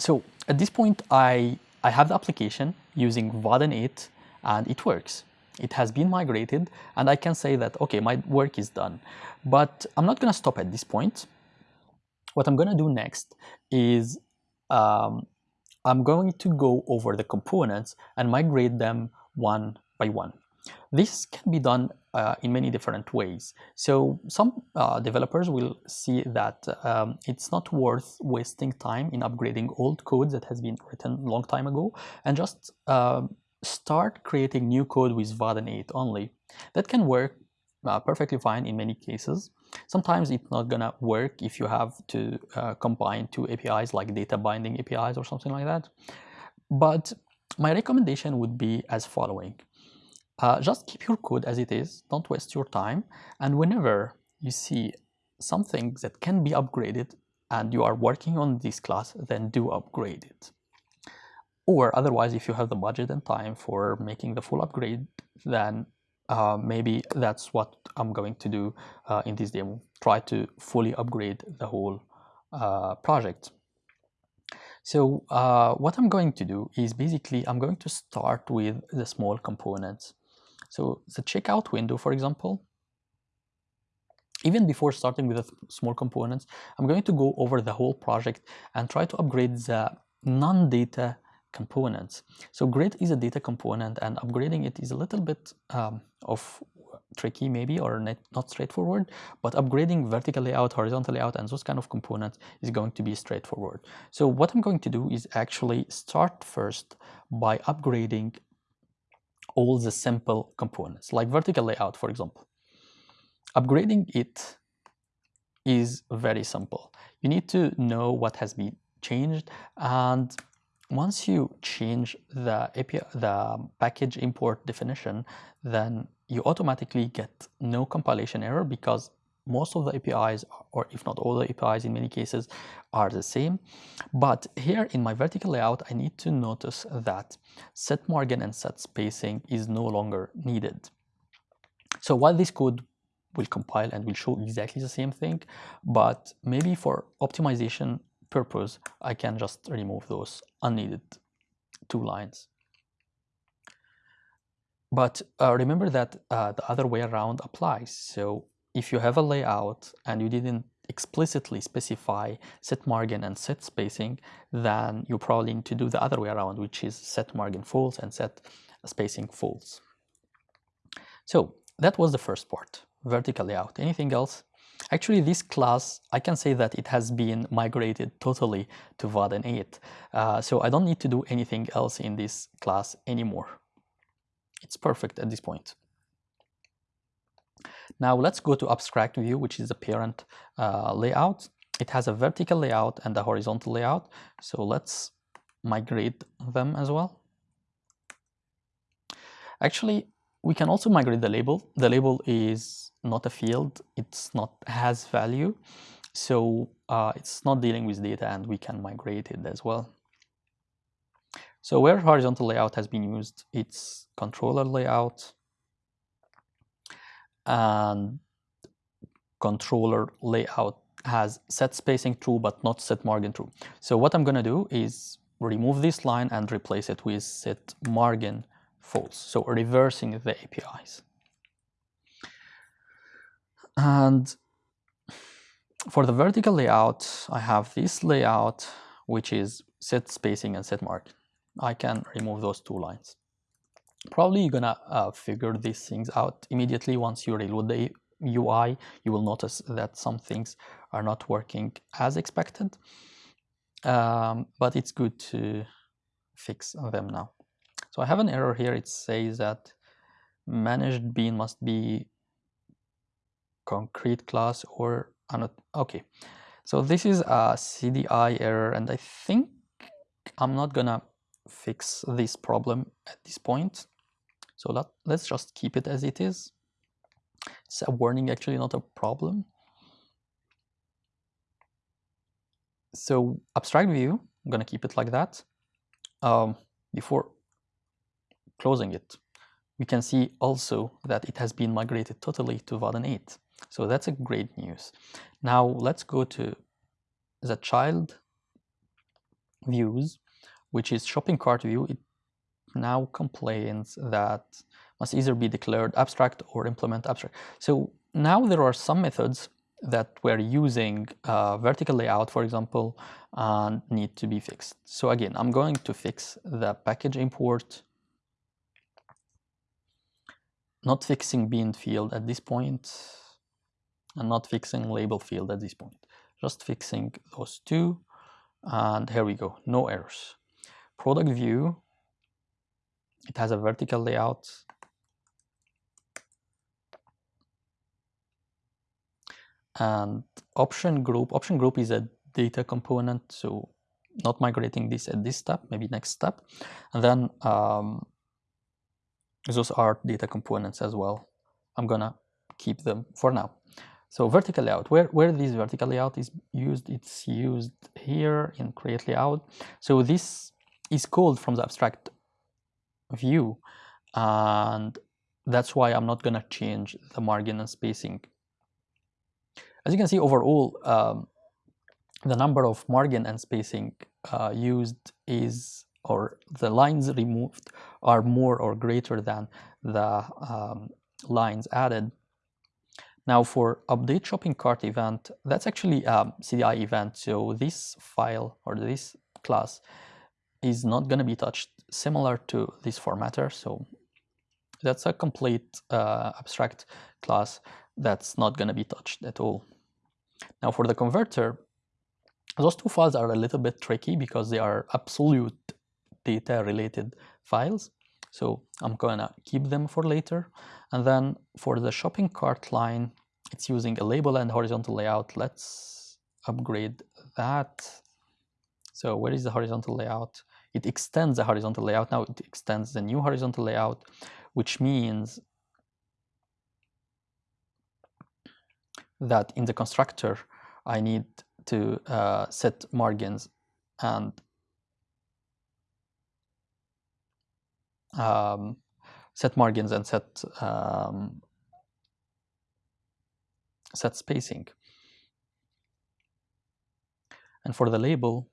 so at this point, I, I have the application using Vaadin 8 and it works. It has been migrated and I can say that, okay, my work is done. But I'm not going to stop at this point. What I'm going to do next is um, I'm going to go over the components and migrate them one by one. This can be done uh, in many different ways. So some uh, developers will see that um, it's not worth wasting time in upgrading old code that has been written a long time ago and just uh, start creating new code with Vaadin 8 only. That can work uh, perfectly fine in many cases. Sometimes it's not gonna work if you have to uh, combine two APIs like data binding APIs or something like that. But my recommendation would be as following. Uh, just keep your code as it is, don't waste your time. And whenever you see something that can be upgraded and you are working on this class, then do upgrade it. Or otherwise, if you have the budget and time for making the full upgrade, then uh, maybe that's what I'm going to do uh, in this demo. Try to fully upgrade the whole uh, project. So uh, what I'm going to do is basically I'm going to start with the small components. So the checkout window, for example, even before starting with the small components, I'm going to go over the whole project and try to upgrade the non-data components. So grid is a data component and upgrading it is a little bit um, of tricky maybe or not, not straightforward, but upgrading vertical layout, horizontal layout, and those kind of components is going to be straightforward. So what I'm going to do is actually start first by upgrading all the simple components, like vertical layout, for example. Upgrading it is very simple. You need to know what has been changed and once you change the API, the package import definition, then you automatically get no compilation error because most of the APIs, or if not all the APIs in many cases, are the same. But here in my vertical layout, I need to notice that set margin and set spacing is no longer needed. So while this code will compile and will show exactly the same thing, but maybe for optimization purpose, I can just remove those unneeded two lines. But uh, remember that uh, the other way around applies. So if you have a layout and you didn't explicitly specify set margin and set spacing, then you probably need to do the other way around, which is set margin false and set spacing false. So that was the first part, vertical layout. Anything else? Actually, this class, I can say that it has been migrated totally to Vaadin 8. Uh, so I don't need to do anything else in this class anymore. It's perfect at this point. Now let's go to abstract view, which is the parent uh, layout. It has a vertical layout and a horizontal layout. So let's migrate them as well. Actually, we can also migrate the label. The label is not a field, it's not has value. So uh, it's not dealing with data and we can migrate it as well. So where horizontal layout has been used, it's controller layout and controller layout has set spacing true but not set margin true. So what I'm going to do is remove this line and replace it with set margin false. So reversing the APIs. And for the vertical layout, I have this layout, which is set spacing and set margin. I can remove those two lines. Probably you're gonna uh, figure these things out immediately once you reload the UI. You will notice that some things are not working as expected, um, but it's good to fix them now. So I have an error here. It says that managed bean must be concrete class or. Okay, so this is a CDI error, and I think I'm not gonna fix this problem at this point. So let, let's just keep it as it is. It's a warning, actually not a problem. So abstract view, I'm gonna keep it like that. Um, before closing it, we can see also that it has been migrated totally to Vaadin 8. So that's a great news. Now let's go to the child views, which is shopping cart view, it now complains that must either be declared abstract or implement abstract. So now there are some methods that we're using uh, vertical layout, for example, and need to be fixed. So again, I'm going to fix the package import, not fixing bean field at this point, and not fixing label field at this point. Just fixing those two, and here we go, no errors. Product view, it has a vertical layout, and option group option group is a data component so not migrating this at this step maybe next step. And then um, those are data components as well. I'm gonna keep them for now. So vertical layout where where this vertical layout is used it's used here in create layout. So this is called from the abstract view and that's why i'm not gonna change the margin and spacing as you can see overall, um, the number of margin and spacing uh, used is, or the lines removed are more or greater than the um, lines added. Now for update shopping cart event, that's actually a CDI event. So this file or this class is not going to be touched similar to this formatter. So that's a complete uh, abstract class that's not going to be touched at all. Now for the converter, those two files are a little bit tricky because they are absolute data related files. So I'm gonna keep them for later. And then for the shopping cart line, it's using a label and horizontal layout. Let's upgrade that. So where is the horizontal layout? It extends the horizontal layout. Now it extends the new horizontal layout, which means that in the constructor, I need to uh, set margins and um, set margins and set um, set spacing. And for the label,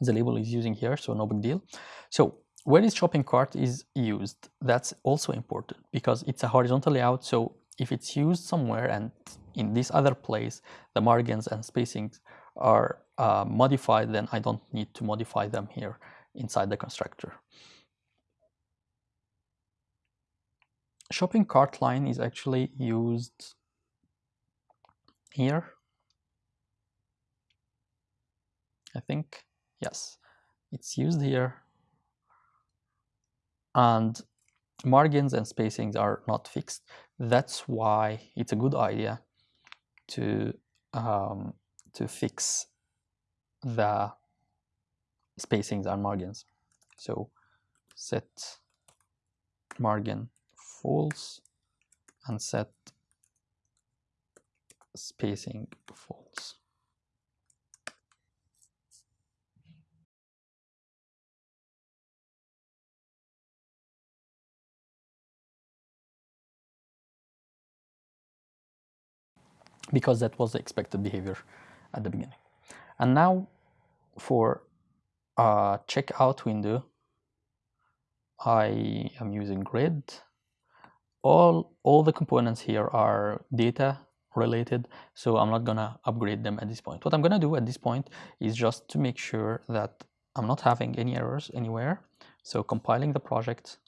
the label is using here, so no big deal. So where is shopping cart is used, that's also important because it's a horizontal layout. So if it's used somewhere and in this other place the margins and spacings are uh, modified, then I don't need to modify them here inside the constructor. Shopping cart line is actually used here. I think, yes, it's used here. And margins and spacings are not fixed. That's why it's a good idea to um, to fix the spacings and margins. So set margin false and set spacing false. Because that was the expected behavior at the beginning. And now for checkout window, I am using grid. All, all the components here are data related, so I'm not gonna upgrade them at this point. What I'm gonna do at this point is just to make sure that I'm not having any errors anywhere. So compiling the project,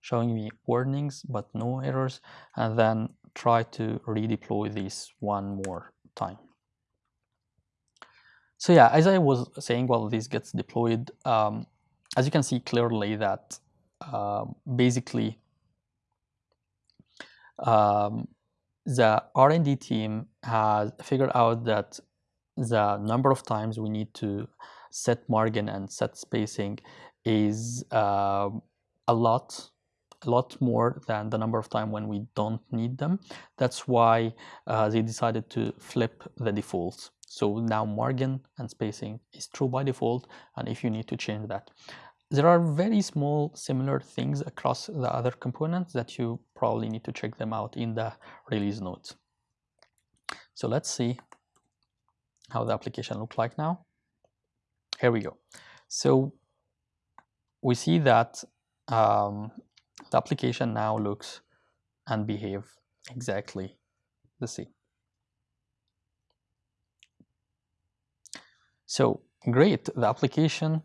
showing me warnings but no errors, and then try to redeploy this one more time. So yeah, as I was saying, while this gets deployed, um, as you can see clearly that uh, basically um, the R&D team has figured out that the number of times we need to set margin and set spacing is uh, a lot lot more than the number of time when we don't need them. That's why uh, they decided to flip the defaults. So now margin and spacing is true by default, and if you need to change that. There are very small similar things across the other components that you probably need to check them out in the release notes. So let's see how the application look like now. Here we go. So we see that um, the application now looks and behave exactly the same. So great, the application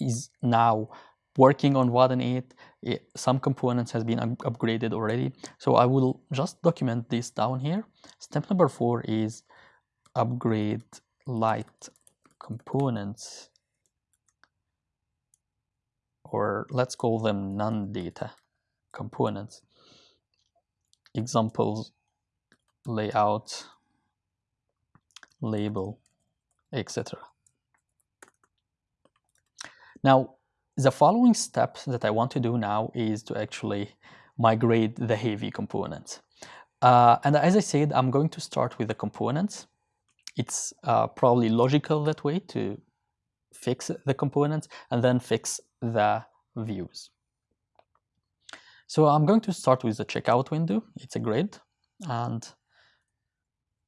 is now working on Vaadin 8. It, some components has been up upgraded already. So I will just document this down here. Step number four is upgrade light components or let's call them non-data components. Examples, layout, label, etc. Now, the following step that I want to do now is to actually migrate the heavy components. Uh, and as I said, I'm going to start with the components. It's uh, probably logical that way to fix the components and then fix the views. So I'm going to start with the checkout window. It's a grid. And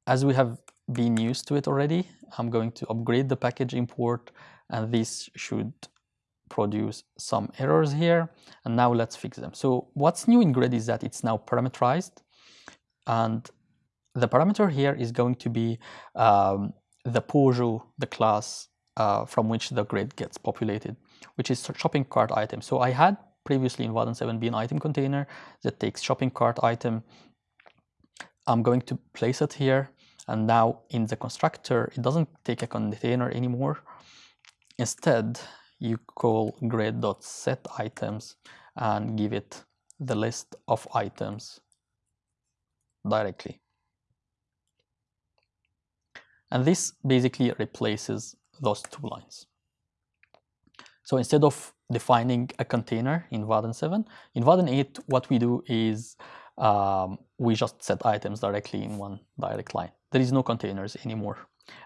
as we have been used to it already, I'm going to upgrade the package import and this should produce some errors here. And now let's fix them. So what's new in grid is that it's now parameterized and the parameter here is going to be um, the Pojo, the class uh, from which the grid gets populated, which is shopping cart item. So I had previously in Vaadin 7 bean item container that takes shopping cart item. I'm going to place it here. And now in the constructor, it doesn't take a container anymore. Instead, you call grid.set items and give it the list of items directly. And this basically replaces those two lines. So instead of defining a container in Vaadin 7, in Vaadin 8, what we do is um, we just set items directly in one direct line. There is no containers anymore.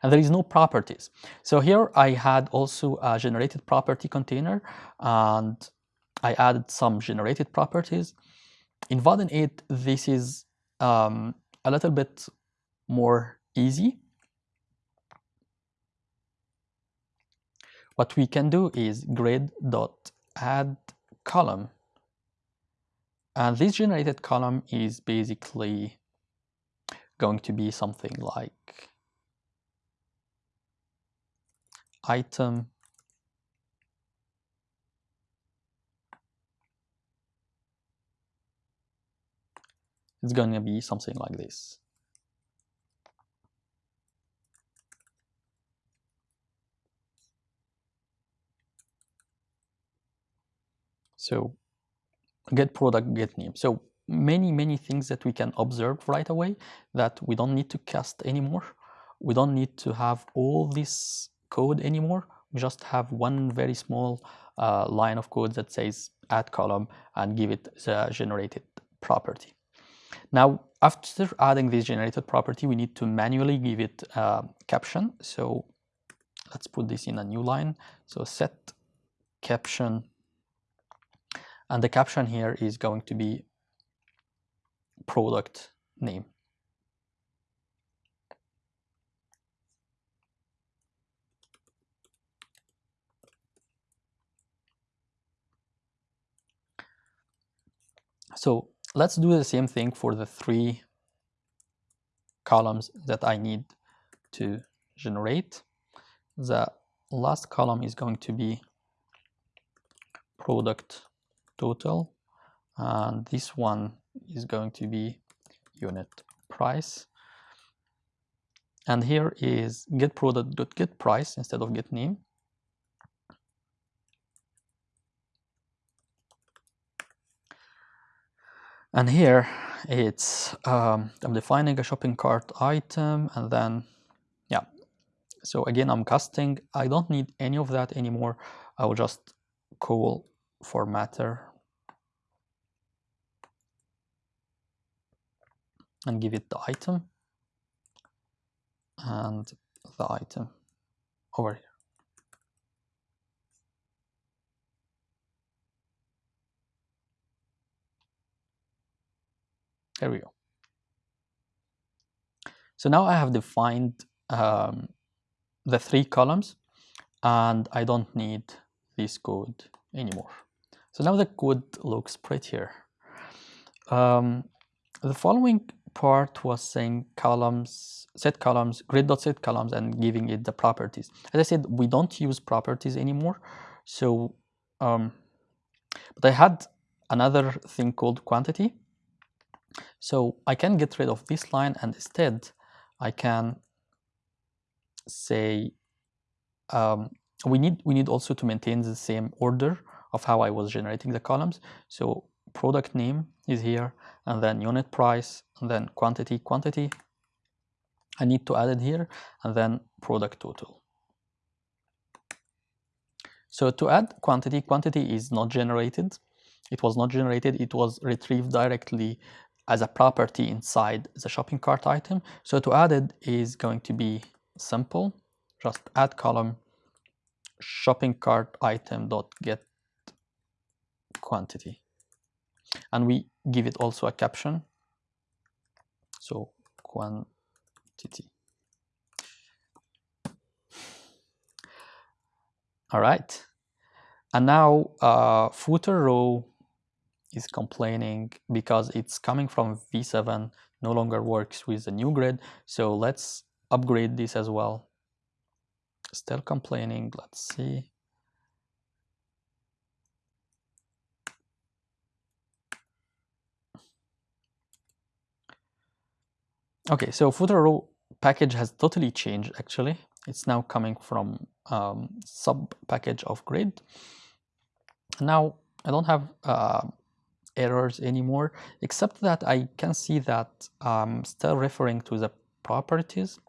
And there is no properties. So here I had also a generated property container and I added some generated properties. In Vaadin 8, this is um, a little bit more easy What we can do is grid dot add column. And this generated column is basically going to be something like item it's going to be something like this. So get product, get name. So many, many things that we can observe right away that we don't need to cast anymore. We don't need to have all this code anymore. We just have one very small uh, line of code that says add column and give it the generated property. Now, after adding this generated property, we need to manually give it a caption. So let's put this in a new line. So set caption and the caption here is going to be product name. So let's do the same thing for the three columns that I need to generate. The last column is going to be product total and this one is going to be unit price. And here is get product get price instead of get name and here it's um, I'm defining a shopping cart item and then yeah. So again I'm casting. I don't need any of that anymore. I will just call formatter and give it the item and the item over here. There we go. So now I have defined um, the three columns and I don't need this code anymore. So now the code looks prettier. Um, the following part was saying columns, set columns, grid.set columns and giving it the properties. As I said, we don't use properties anymore. So, um, but I had another thing called quantity. So I can get rid of this line and instead I can say um, we need we need also to maintain the same order of how I was generating the columns. So product name is here and then unit price and then quantity quantity. I need to add it here and then product total. So to add quantity, quantity is not generated. It was not generated, it was retrieved directly as a property inside the shopping cart item. So to add it is going to be simple, just add column shopping cart item dot get quantity. And we give it also a caption. So quantity. All right. And now uh, footer row is complaining because it's coming from V7, no longer works with the new grid. So let's upgrade this as well. Still complaining, let's see. Okay, so footer row package has totally changed actually. It's now coming from um, sub package of grid. Now I don't have uh, errors anymore, except that I can see that I'm still referring to the properties.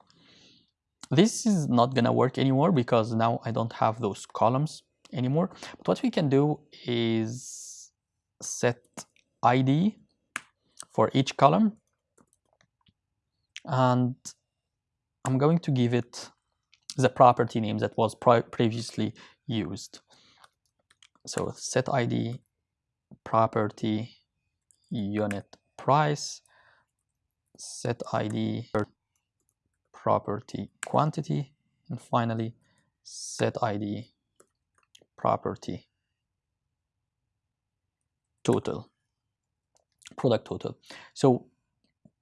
This is not gonna work anymore because now I don't have those columns anymore. But what we can do is set ID for each column and I'm going to give it the property name that was previously used. So set ID property unit price, set ID property quantity, and finally set ID property total, product total. So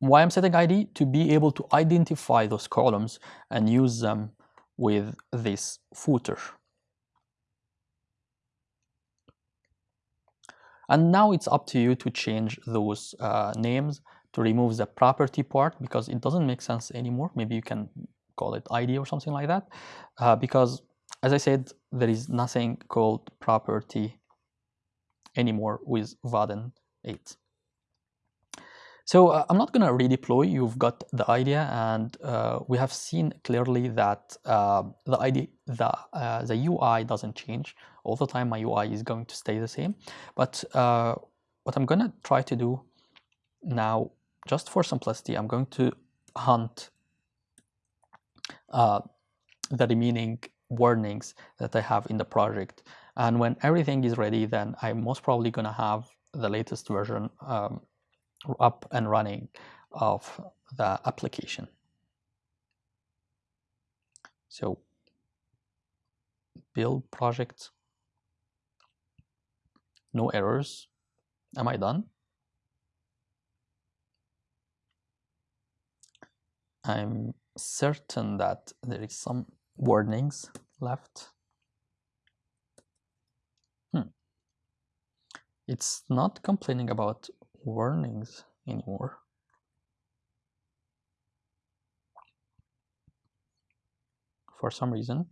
why I'm setting ID? To be able to identify those columns and use them with this footer. And now it's up to you to change those uh, names to remove the property part because it doesn't make sense anymore. Maybe you can call it ID or something like that. Uh, because as I said, there is nothing called property anymore with Vaadin 8. So uh, I'm not going to redeploy. You've got the idea, and uh, we have seen clearly that uh, the idea, the uh, the UI doesn't change all the time. My UI is going to stay the same. But uh, what I'm going to try to do now, just for simplicity, I'm going to hunt uh, the remaining warnings that I have in the project. And when everything is ready, then I'm most probably going to have the latest version um, up and running of the application. So build project, no errors. Am I done? I'm certain that there is some warnings left. Hmm. It's not complaining about warnings anymore. For some reason.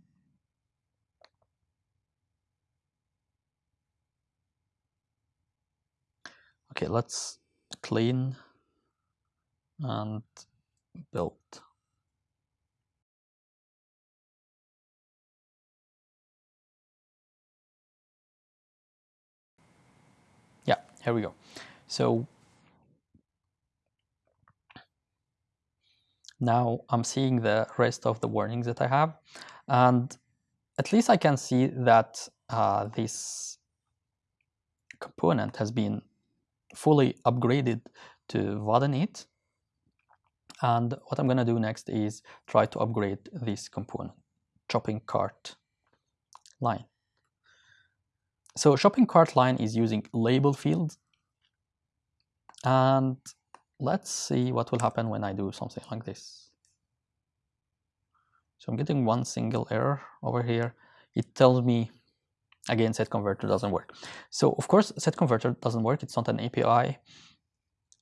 Okay, let's clean and build. Yeah, here we go. So now I'm seeing the rest of the warnings that I have. And at least I can see that uh, this component has been fully upgraded to 8. And what I'm going to do next is try to upgrade this component, shopping cart line. So shopping cart line is using label fields. And let's see what will happen when I do something like this. So I'm getting one single error over here. It tells me, again, set converter doesn't work. So of course, set converter doesn't work. It's not an API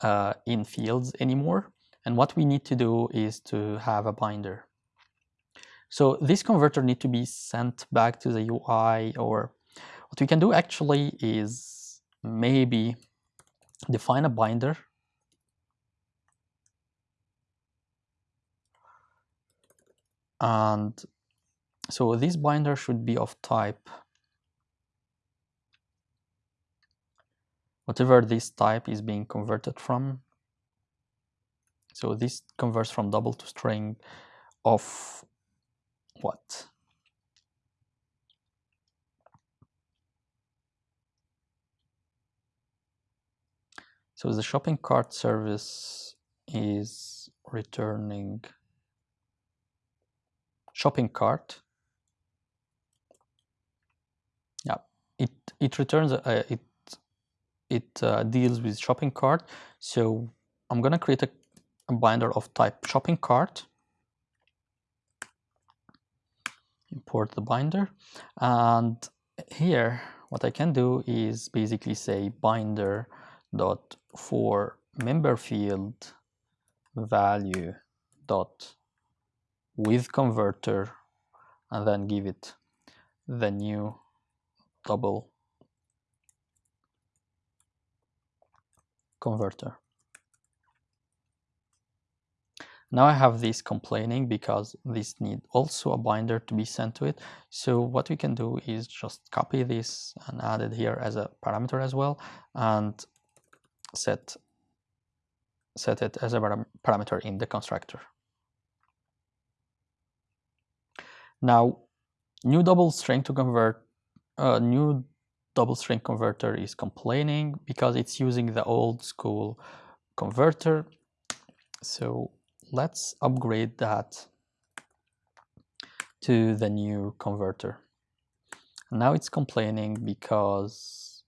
uh, in fields anymore. And what we need to do is to have a binder. So this converter need to be sent back to the UI or what we can do actually is maybe define a binder. And so this binder should be of type whatever this type is being converted from. So this converts from double to string of what so the shopping cart service is returning shopping cart. Yeah, it it returns uh, it it uh, deals with shopping cart. So I'm gonna create a, a binder of type shopping cart. Import the binder, and here what I can do is basically say binder dot for member field value dot with converter and then give it the new double converter. Now I have this complaining because this need also a binder to be sent to it. So what we can do is just copy this and add it here as a parameter as well and set set it as a parameter in the constructor. Now, new double string to convert, uh, new double string converter is complaining because it's using the old school converter. So let's upgrade that to the new converter. Now it's complaining because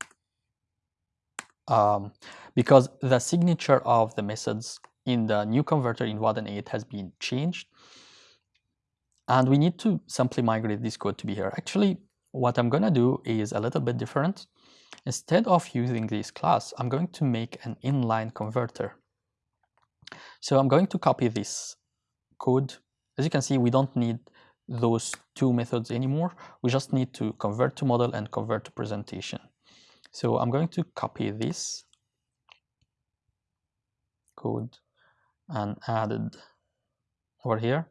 um, because the signature of the methods in the new converter in Vaadin 8 has been changed and we need to simply migrate this code to be here. Actually, what I'm going to do is a little bit different. Instead of using this class, I'm going to make an inline converter. So I'm going to copy this code. As you can see, we don't need those two methods anymore. We just need to convert to model and convert to presentation. So I'm going to copy this code and added over here.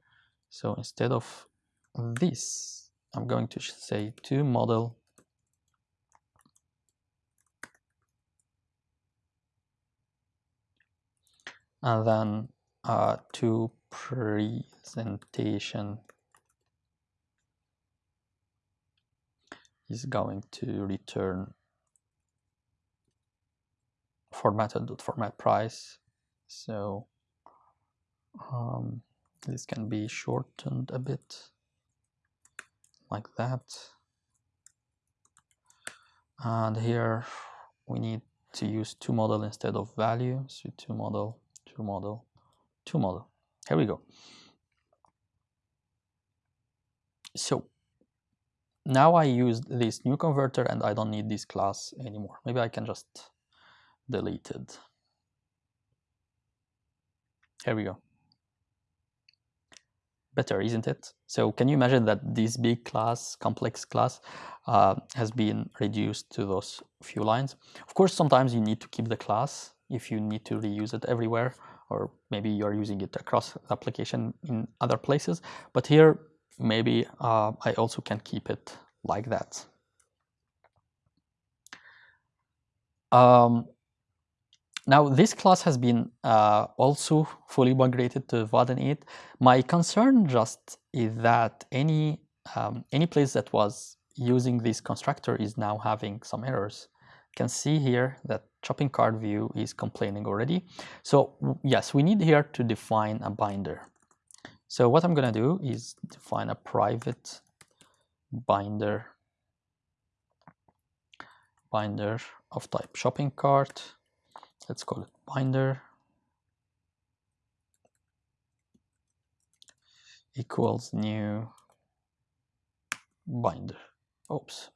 So instead of this, I'm going to say to model and then uh, to presentation is going to return formatted format price. So um, this can be shortened a bit like that. And here we need to use to model instead of value. So model, to model, to model. Here we go. So now I use this new converter and I don't need this class anymore. Maybe I can just delete it. Here we go better, isn't it? So can you imagine that this big class, complex class, uh, has been reduced to those few lines? Of course, sometimes you need to keep the class if you need to reuse it everywhere, or maybe you're using it across application in other places. But here, maybe uh, I also can keep it like that. Um, now this class has been uh, also fully migrated to Vaadin 8. My concern just is that any um, any place that was using this constructor is now having some errors. You can see here that shopping cart view is complaining already. So yes, we need here to define a binder. So what I'm going to do is define a private binder binder of type shopping cart. Let's call it binder equals new binder. Oops.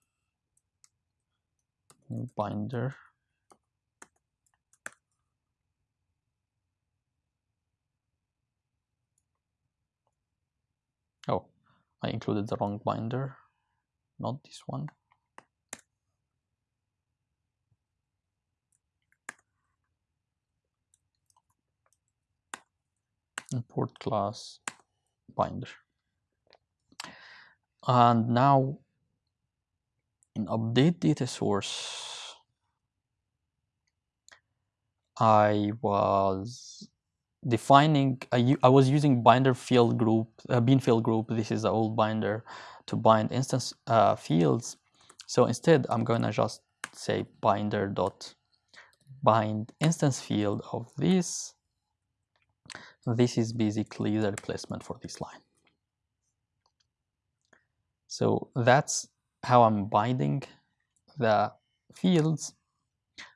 New binder. Oh, I included the wrong binder, not this one. Import class binder. And now in update data source I was defining I, I was using binder field group uh, bean field group. This is the old binder to bind instance uh, fields. So instead I'm gonna just say binder dot bind instance field of this this is basically the replacement for this line so that's how I'm binding the fields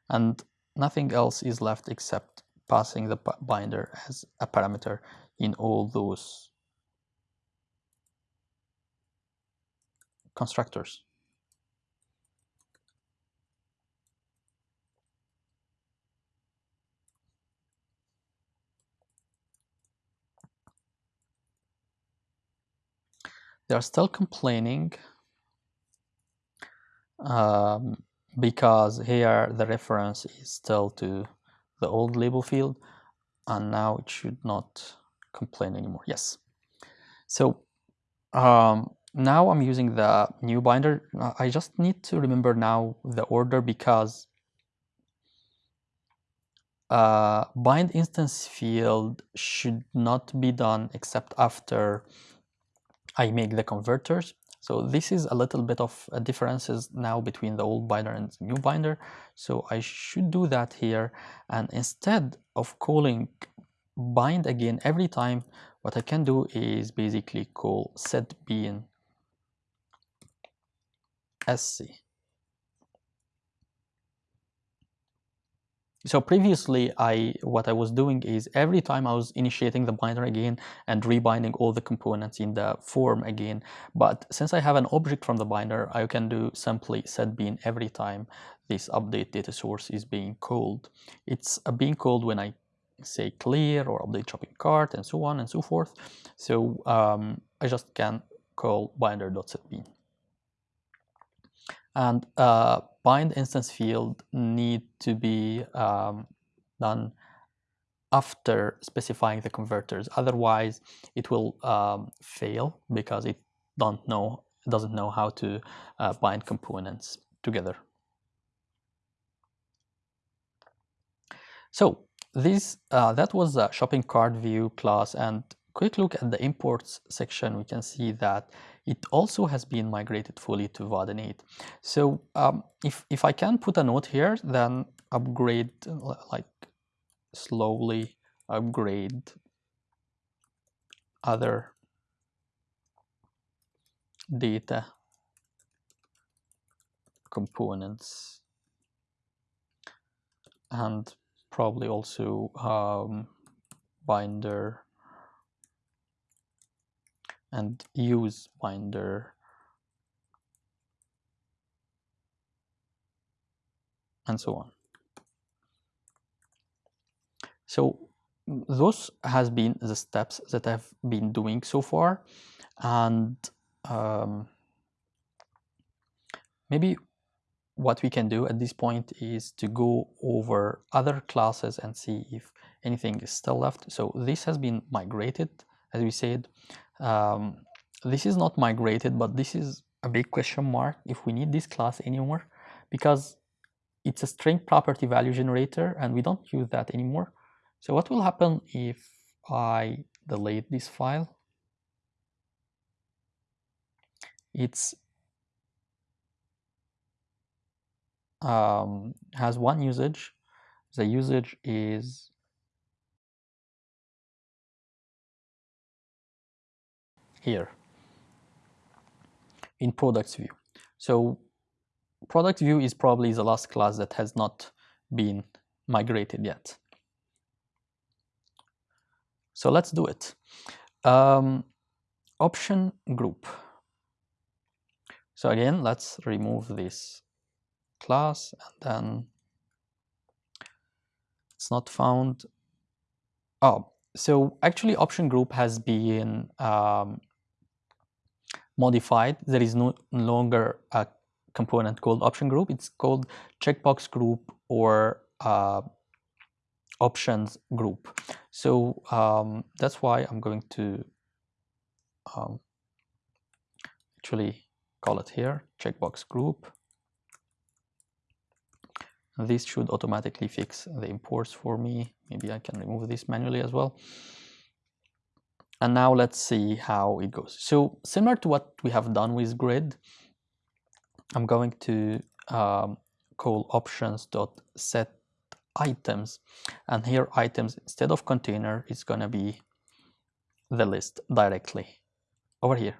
and nothing else is left except passing the binder as a parameter in all those constructors. They are still complaining um, because here the reference is still to the old label field and now it should not complain anymore. Yes. So um, now I'm using the new binder. I just need to remember now the order because uh, bind instance field should not be done except after I make the converters. So this is a little bit of uh, differences now between the old binder and new binder. So I should do that here. And instead of calling bind again every time, what I can do is basically call set bean sc. So previously, I what I was doing is every time I was initiating the binder again and rebinding all the components in the form again. But since I have an object from the binder, I can do simply set bean every time this update data source is being called. It's being called when I say clear or update shopping cart and so on and so forth. So um, I just can call binder.setBean. And uh, bind instance field need to be um, done after specifying the converters. Otherwise, it will um, fail because it don't know doesn't know how to uh, bind components together. So this uh, that was the shopping cart view class and quick look at the imports section we can see that it also has been migrated fully to Vaadin 8. So um, if, if I can put a note here, then upgrade, like slowly upgrade other data components and probably also um, binder and use binder and so on. So those has been the steps that I've been doing so far and um, maybe what we can do at this point is to go over other classes and see if anything is still left. So this has been migrated as we said um, this is not migrated, but this is a big question mark if we need this class anymore because it's a string property value generator and we don't use that anymore. So what will happen if I delete this file? It's um, has one usage the usage is here in products view. So product view is probably the last class that has not been migrated yet. So let's do it. Um, option group. So again, let's remove this class and then it's not found. Oh, so actually option group has been um, modified. There is no longer a component called option group. It's called checkbox group or uh, options group. So um, that's why I'm going to um, actually call it here checkbox group. This should automatically fix the imports for me. Maybe I can remove this manually as well. And now let's see how it goes. So similar to what we have done with grid, I'm going to um, call options.set items and here items instead of container is going to be the list directly over here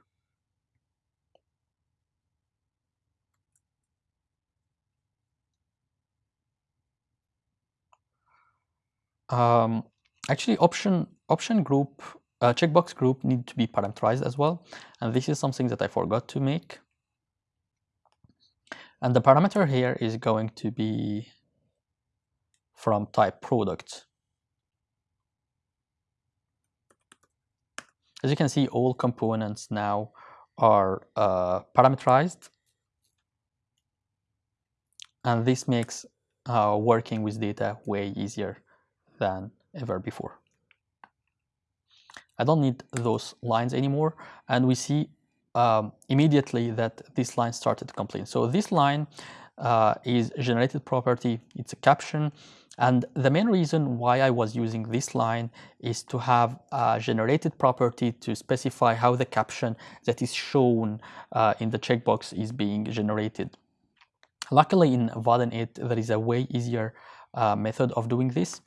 um, actually option option group uh, checkbox group need to be parameterized as well and this is something that I forgot to make and the parameter here is going to be from type product. As you can see, all components now are uh, parameterized. And this makes uh, working with data way easier than ever before. I don't need those lines anymore. And we see um, immediately that this line started to complain. So this line uh, is generated property. It's a caption. And the main reason why I was using this line is to have a generated property to specify how the caption that is shown uh, in the checkbox is being generated. Luckily in Vaadin 8 there is a way easier uh, method of doing this.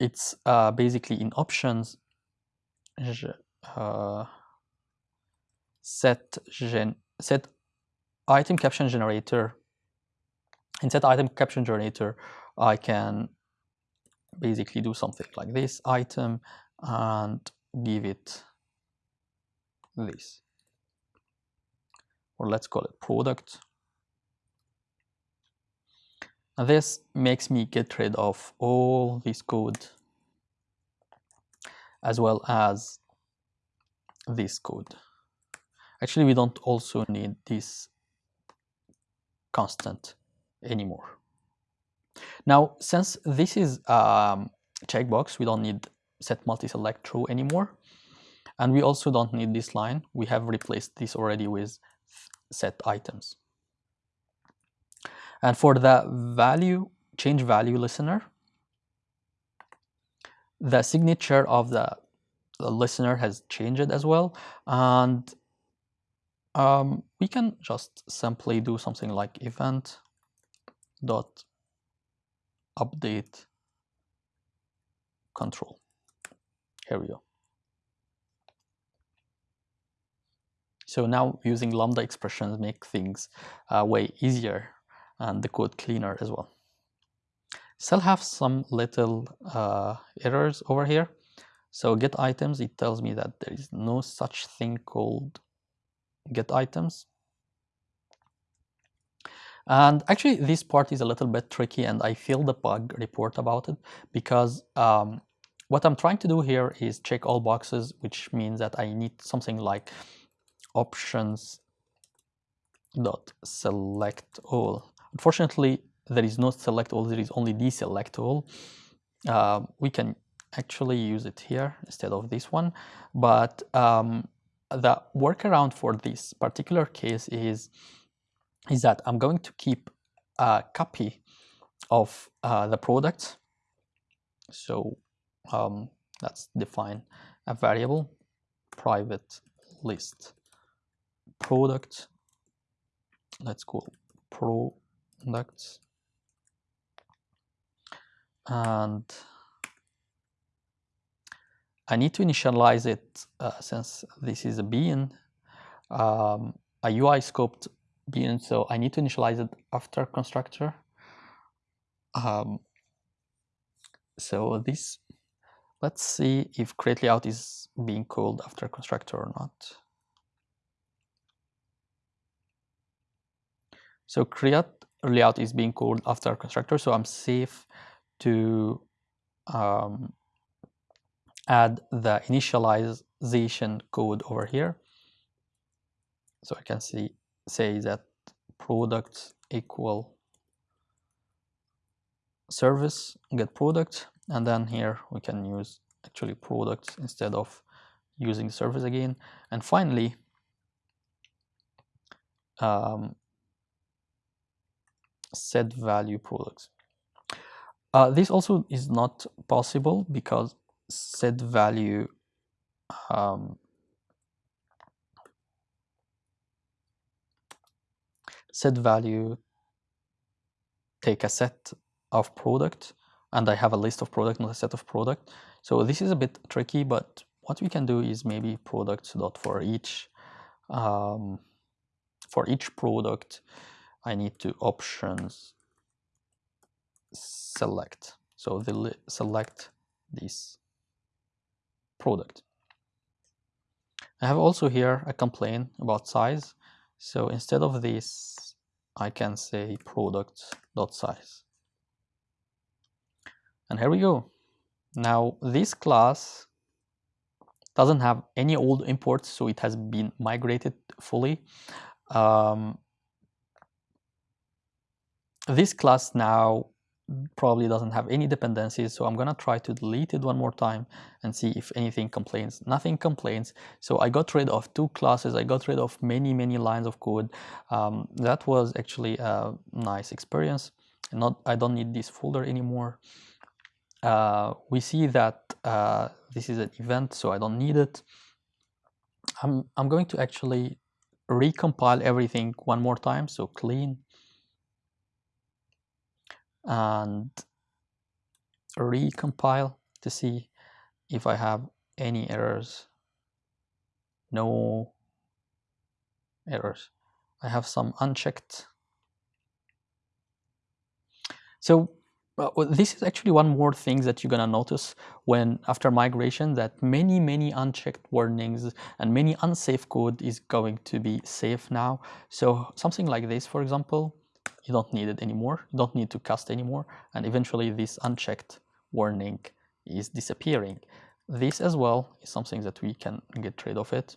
It's uh, basically in options uh, set gen set item caption generator. In set item caption generator I can basically do something like this item and give it this. Or let's call it product. This makes me get rid of all this code as well as this code actually we don't also need this constant anymore now, since this is a checkbox, we don't need set multi-select true anymore. And we also don't need this line. We have replaced this already with set items. And for the value, change value listener, the signature of the, the listener has changed as well. And um, we can just simply do something like event dot update control. Here we go. So now using Lambda expressions make things uh, way easier and the code cleaner as well. Still have some little uh, errors over here. So get items, it tells me that there is no such thing called get items. And actually, this part is a little bit tricky, and I feel the bug report about it because um, what I'm trying to do here is check all boxes, which means that I need something like options dot select all. Unfortunately, there is no select all, there is only deselect all. Uh, we can actually use it here instead of this one, but um, the workaround for this particular case is is that I'm going to keep a copy of uh, the product. So um, let's define a variable private list product. Let's call products. And I need to initialize it uh, since this is a bean, um, a UI scoped bean, so I need to initialize it after constructor. Um, so this, let's see if create layout is being called after constructor or not. So create layout is being called after constructor, so I'm safe to um, add the initialization code over here. So I can see say that products equal service get product and then here we can use actually products instead of using the service again and finally um, set value products uh, this also is not possible because set value um, set value take a set of product and I have a list of product not a set of product. So this is a bit tricky but what we can do is maybe products dot for each um, for each product I need to options select so the select this product. I have also here a complaint about size. So instead of this, I can say product.size. And here we go. Now this class doesn't have any old imports, so it has been migrated fully. Um, this class now probably doesn't have any dependencies so I'm gonna try to delete it one more time and see if anything complains. Nothing complains. So I got rid of two classes. I got rid of many many lines of code. Um, that was actually a nice experience. Not I don't need this folder anymore. Uh, we see that uh, this is an event so I don't need it. I'm, I'm going to actually recompile everything one more time so clean and recompile to see if I have any errors. No errors. I have some unchecked. So uh, this is actually one more thing that you're gonna notice when after migration that many many unchecked warnings and many unsafe code is going to be safe now. So something like this, for example, you don't need it anymore, you don't need to cast anymore, and eventually this unchecked warning is disappearing. This as well is something that we can get rid of it.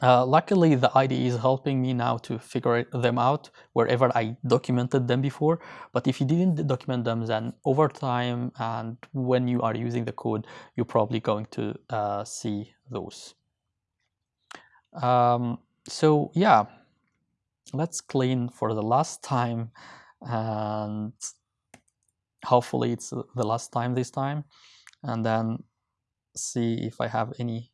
Uh, luckily, the IDE is helping me now to figure them out wherever I documented them before. But if you didn't document them, then over time and when you are using the code, you're probably going to uh, see those. Um, so yeah, let's clean for the last time and hopefully it's the last time this time and then see if I have any.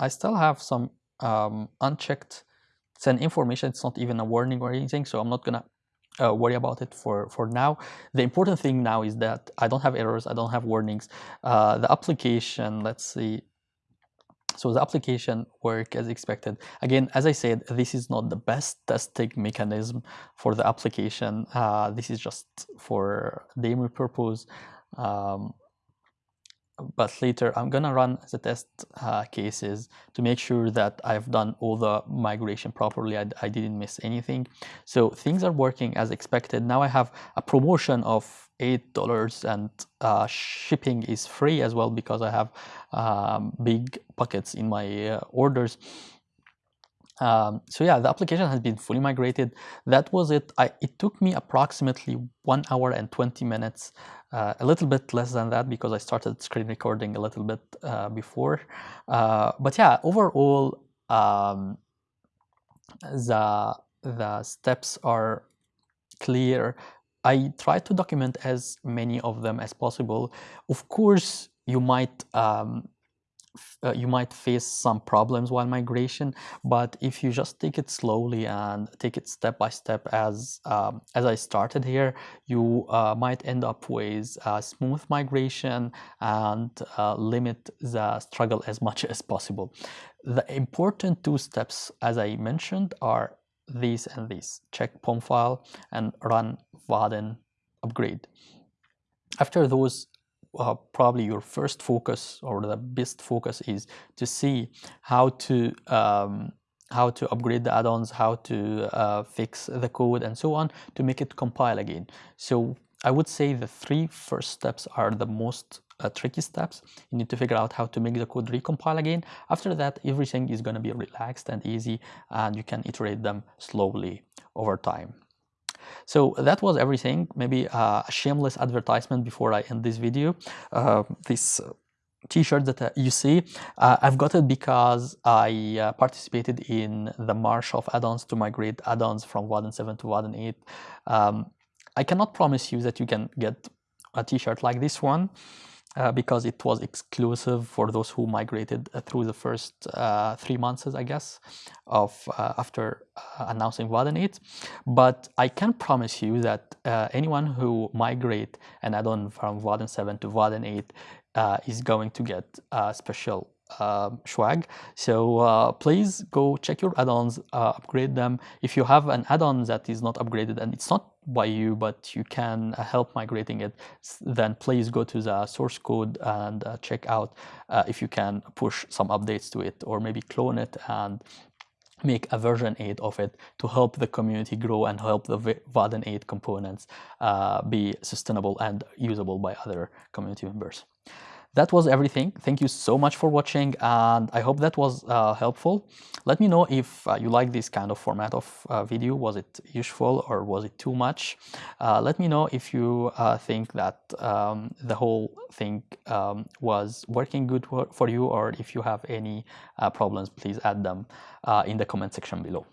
I still have some um, unchecked send information. It's not even a warning or anything so I'm not gonna uh, worry about it for for now. The important thing now is that I don't have errors I don't have warnings. Uh, the application let's see so the application work as expected. Again, as I said, this is not the best testing mechanism for the application. Uh, this is just for demo purpose. Um, but later I'm gonna run the test uh, cases to make sure that I've done all the migration properly. I, I, didn't miss anything. So things are working as expected. Now I have a promotion of $8 and uh, shipping is free as well because I have um, big pockets in my uh, orders. Um, so yeah, the application has been fully migrated. That was it. I, it took me approximately one hour and 20 minutes, uh, a little bit less than that because I started screen recording a little bit uh, before. Uh, but yeah, overall, um, the, the steps are clear. I try to document as many of them as possible. Of course, you might um, uh, you might face some problems while migration but if you just take it slowly and take it step by step as um, as I started here you uh, might end up with a smooth migration and uh, limit the struggle as much as possible the important two steps as I mentioned are these and these check POM file and run Vaadin upgrade after those uh, probably your first focus or the best focus is to see how to um, how to upgrade the add-ons, how to uh, fix the code and so on to make it compile again. So I would say the three first steps are the most uh, tricky steps. You need to figure out how to make the code recompile again. After that, everything is going to be relaxed and easy and you can iterate them slowly over time. So that was everything. Maybe a shameless advertisement before I end this video. Uh, this uh, t-shirt that uh, you see uh, I've got it because I uh, participated in the march of add-ons to migrate add-ons from Vaadin 7 to Vaadin 8 um, I cannot promise you that you can get a t-shirt like this one uh, because it was exclusive for those who migrated uh, through the first uh, three months, I guess, of uh, after uh, announcing Vaadin 8. But I can promise you that uh, anyone who migrate an add-on from Vaadin 7 to Vaadin 8 is going to get a special uh, swag. So uh, please go check your add-ons, uh, upgrade them. If you have an add-on that is not upgraded and it's not by you, but you can uh, help migrating it, then please go to the source code and uh, check out uh, if you can push some updates to it or maybe clone it and make a version 8 of it to help the community grow and help the Vaadin 8 components be sustainable and usable by other community members. That was everything. Thank you so much for watching and I hope that was uh, helpful. Let me know if uh, you like this kind of format of uh, video. Was it useful or was it too much? Uh, let me know if you uh, think that um, the whole thing um, was working good for you or if you have any uh, problems, please add them in the comment section below.